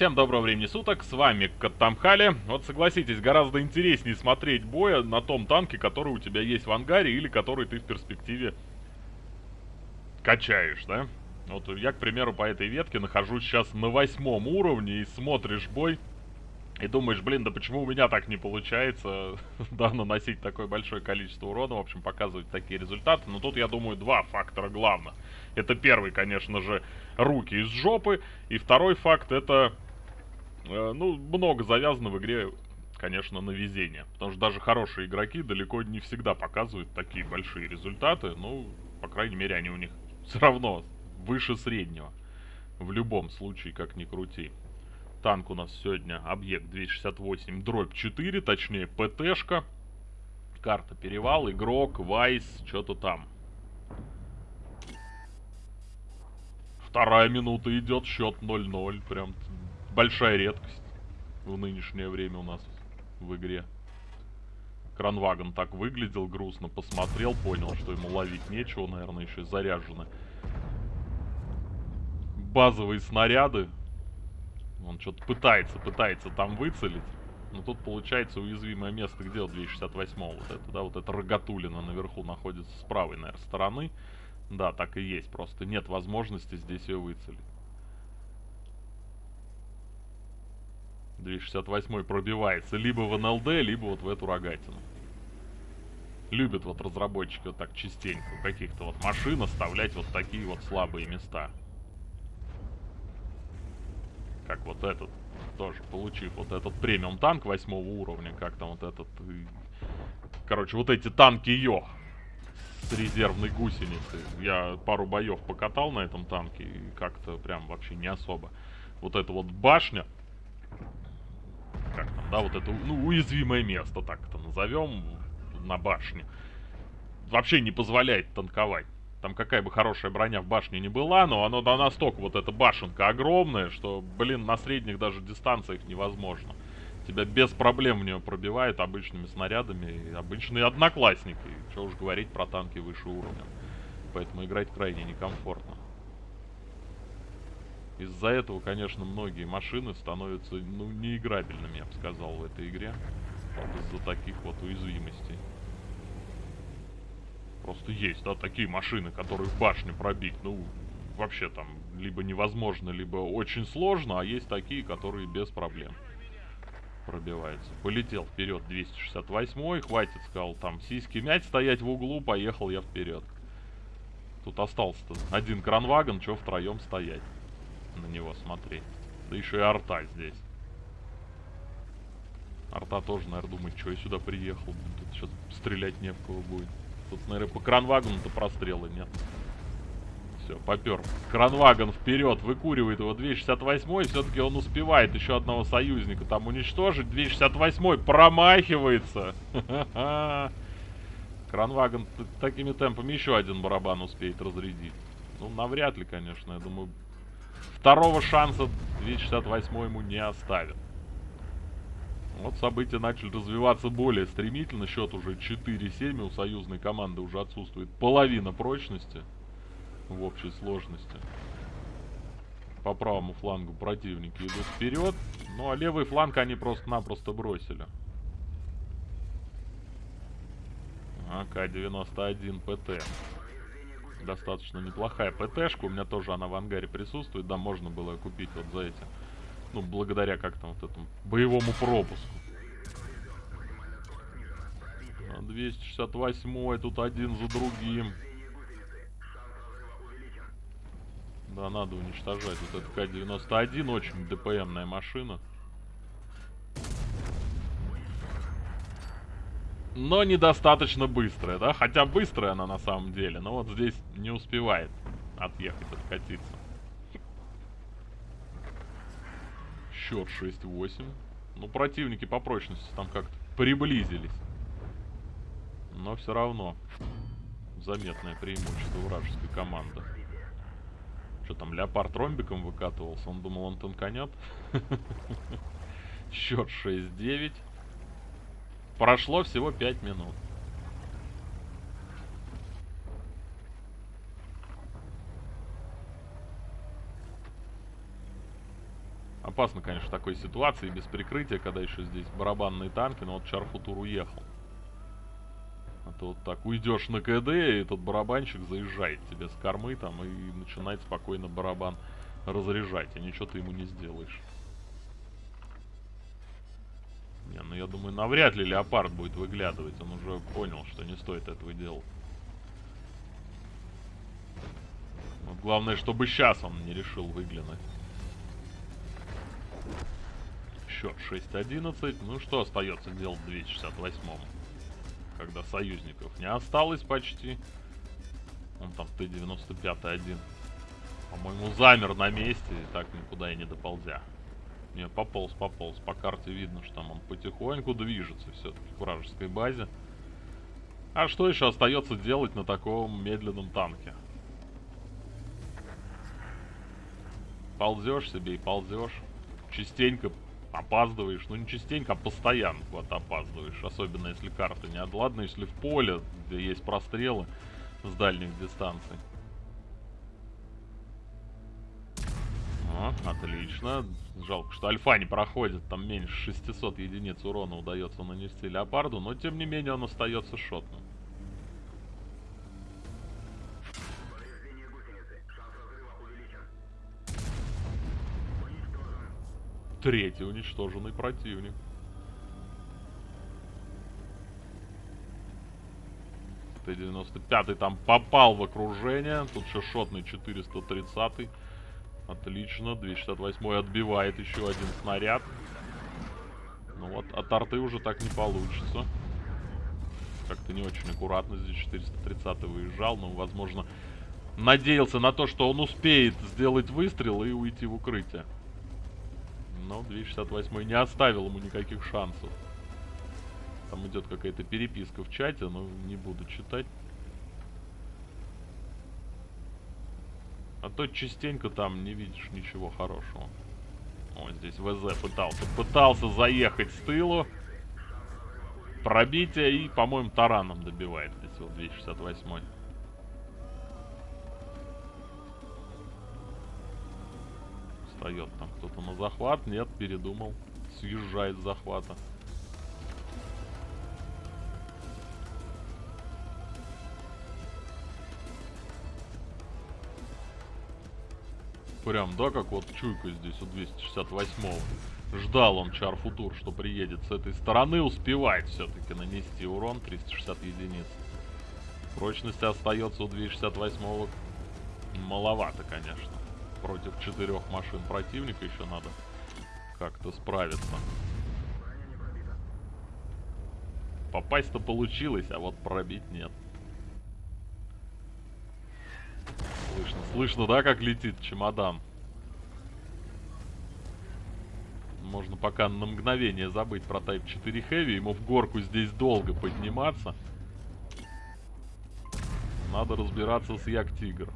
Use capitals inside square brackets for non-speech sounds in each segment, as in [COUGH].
Всем доброго времени суток, с вами Каттамхали. Вот согласитесь, гораздо интереснее смотреть боя на том танке, который у тебя есть в ангаре или который ты в перспективе качаешь, да? Вот я, к примеру, по этой ветке нахожусь сейчас на восьмом уровне и смотришь бой и думаешь, блин, да почему у меня так не получается, [LAUGHS] да, наносить такое большое количество урона, в общем, показывать такие результаты. Но тут, я думаю, два фактора главных. Это первый, конечно же, руки из жопы. И второй факт, это, ну, много завязано в игре, конечно, на везение. Потому что даже хорошие игроки далеко не всегда показывают такие большие результаты. Ну, по крайней мере, они у них [LAUGHS] все равно выше среднего. В любом случае, как ни крути. Танк у нас сегодня объект 268 дробь 4, точнее ПТшка. Карта перевал, игрок, вайс, что-то там. Вторая минута идет, счет 0-0. Прям большая редкость в нынешнее время у нас в игре. Кранвагон так выглядел, грустно посмотрел, понял, что ему ловить нечего, наверное, еще заряжены. Базовые снаряды он что-то пытается, пытается там выцелить. Но тут получается уязвимое место, где вот 268 вот это, да, вот это рогатулина наверху находится с правой, наверное, стороны. Да, так и есть, просто нет возможности здесь ее выцелить. 268 пробивается либо в НЛД, либо вот в эту рогатину. Любят вот разработчики вот так частенько каких-то вот машин оставлять вот такие вот слабые места как вот этот, тоже получив вот этот премиум танк восьмого уровня, как там вот этот, короче, вот эти танки Йо с резервной гусеницы. Я пару боев покатал на этом танке и как-то прям вообще не особо. Вот эта вот башня, как там, да, вот это, ну, уязвимое место, так это назовем, на башне, вообще не позволяет танковать. Там какая бы хорошая броня в башне не была, но оно да, настолько вот эта башенка огромная, что, блин, на средних даже дистанциях невозможно. Тебя без проблем в нее пробивают обычными снарядами, обычные одноклассники. Что уж говорить про танки выше уровня. Поэтому играть крайне некомфортно. Из-за этого, конечно, многие машины становятся, ну, неиграбельными, я бы сказал, в этой игре. Вот из-за таких вот уязвимостей. Просто есть, да, такие машины, которые в башню пробить, ну, вообще там либо невозможно, либо очень сложно, а есть такие, которые без проблем пробиваются. Полетел вперед 268 хватит, сказал, там сиськи мять стоять в углу, поехал я вперед. Тут остался-то один кранвагон, что втроем стоять, на него смотреть. Да еще и арта здесь. Арта тоже, наверное, думает, что я сюда приехал. Тут сейчас стрелять не в кого будет. Тут, наверное, по кранвагону-то прострелы нет. Все, попер. Кранвагон вперед, выкуривает его 268 все-таки он успевает еще одного союзника там уничтожить. 268 промахивается. [LAUGHS] Кранвагон такими темпами еще один барабан успеет разрядить. Ну, навряд ли, конечно. Я думаю, второго шанса 268 ему не оставят. Вот события начали развиваться более стремительно. Счет уже 4-7. У союзной команды уже отсутствует половина прочности в общей сложности. По правому флангу противники идут вперед. Ну а левый фланг они просто-напросто бросили. АК-91 ПТ. Достаточно неплохая ПТшка. У меня тоже она в ангаре присутствует. Да, можно было купить вот за эти ну, благодаря как там вот этому боевому пропуску. 268 тут один за другим. Да, надо уничтожать. Вот это К-91, очень ДПМная машина. Но недостаточно быстрая, да? Хотя быстрая она на самом деле, но вот здесь не успевает отъехать, откатиться. счет 6-8. Ну, противники по прочности там как-то приблизились. Но все равно заметное преимущество вражеской команды. Что там, Леопард ромбиком выкатывался? Он думал, он танканет. [LAUGHS] Счет 6-9. Прошло всего 5 минут. Опасно, конечно, в такой ситуации, без прикрытия, когда еще здесь барабанные танки, но вот Чарфутур уехал. А то вот так уйдешь на КД, и этот барабанщик заезжает тебе с кормы там и начинает спокойно барабан разряжать, и ничего ты ему не сделаешь. Не, ну я думаю, навряд ли Леопард будет выглядывать, он уже понял, что не стоит этого делать. Вот главное, чтобы сейчас он не решил выглянуть. Счет 6-11. Ну что остается делать 268-му? Когда союзников не осталось почти. Он там Т-95 один. По-моему, замер на месте и так никуда и не доползя. Не, пополз, пополз. По карте видно, что там он потихоньку движется все-таки к вражеской базе. А что еще остается делать на таком медленном танке? Ползешь себе и ползешь. Частенько опаздываешь. Ну, не частенько, а постоянно куда-то опаздываешь. Особенно если карта не Ладно, если в поле, где есть прострелы с дальних дистанций. Отлично. Жалко, что альфа не проходит. Там меньше 600 единиц урона удается нанести леопарду. Но, тем не менее, он остается шотным. Третий уничтоженный противник. Т-95 там попал в окружение. Тут еще шотный 430. -й. Отлично. 268 отбивает еще один снаряд. Ну вот, от арты уже так не получится. Как-то не очень аккуратно здесь 430 выезжал. Но, возможно, надеялся на то, что он успеет сделать выстрел и уйти в укрытие. Но 268 не оставил ему никаких шансов. Там идет какая-то переписка в чате, но не буду читать. А то частенько там не видишь ничего хорошего. О, здесь ВЗ пытался. Пытался заехать с тылу. Пробитие и, по-моему, тараном добивает здесь вот 268 встает там кто-то на захват. Нет, передумал. Съезжает с захвата. Прям, да, как вот чуйка здесь у 268-го. Ждал он Чарфутур, что приедет с этой стороны. Успевает все-таки нанести урон 360 единиц. Прочности остается у 268-го маловато, конечно против четырех машин противника еще надо как-то справиться. Попасть-то получилось, а вот пробить нет. Слышно, да, как летит чемодан? Можно пока на мгновение забыть про Type 4 Heavy. Ему в горку здесь долго подниматься. Надо разбираться с Як Тигр.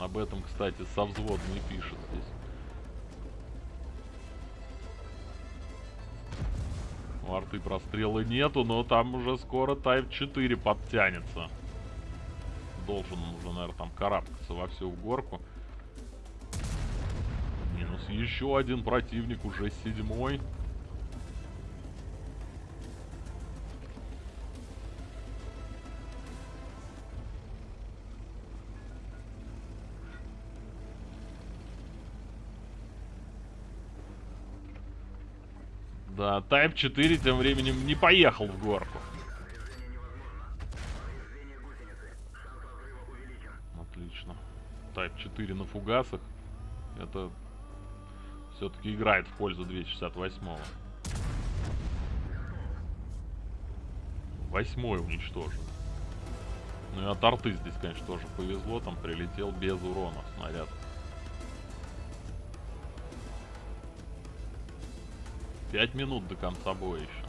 Об этом, кстати, со взводной пишет здесь. У арты прострела нету, но там уже скоро Type 4 подтянется. Должен уже, наверное, там карабкаться во всю горку. Минус еще один противник, уже седьмой. Да, Type 4 тем временем не поехал в горку. Отлично. Type 4 на фугасах. Это все-таки играет в пользу 268-го. Восьмой уничтожен. Ну и от арты здесь, конечно, тоже повезло. Там прилетел без урона снаряд. 5 минут до конца боя еще.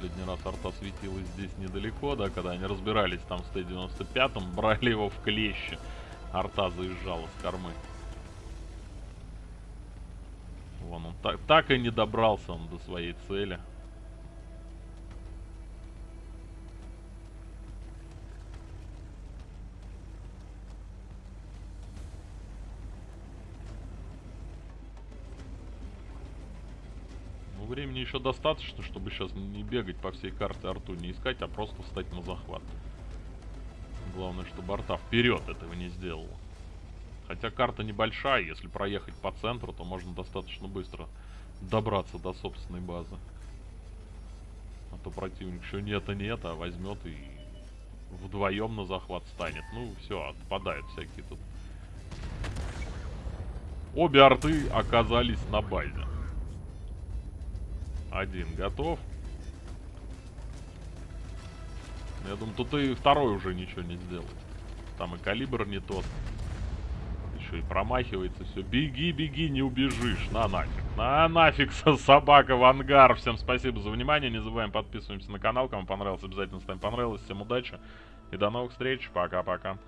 Последний раз арта светилась здесь недалеко, да, когда они разбирались там с Т-95, [LAUGHS] брали его в клещи. Арта заезжала с кормы. Вон он так, так и не добрался он до своей цели. времени еще достаточно, чтобы сейчас не бегать по всей карте арту, не искать, а просто встать на захват. Главное, чтобы арта вперед этого не сделала. Хотя карта небольшая, если проехать по центру, то можно достаточно быстро добраться до собственной базы. А то противник еще нет и нет, а возьмет и вдвоем на захват станет. Ну, все, отпадают всякие тут. Обе арты оказались на базе. Один готов. Я думаю, тут и второй уже ничего не сделает. Там и калибр не тот. Еще и промахивается все. Беги, беги, не убежишь. На нафиг. На нафиг, собака в ангар. Всем спасибо за внимание. Не забываем подписываемся на канал. Кому понравилось, обязательно ставим понравилось. Всем удачи. И до новых встреч. Пока-пока.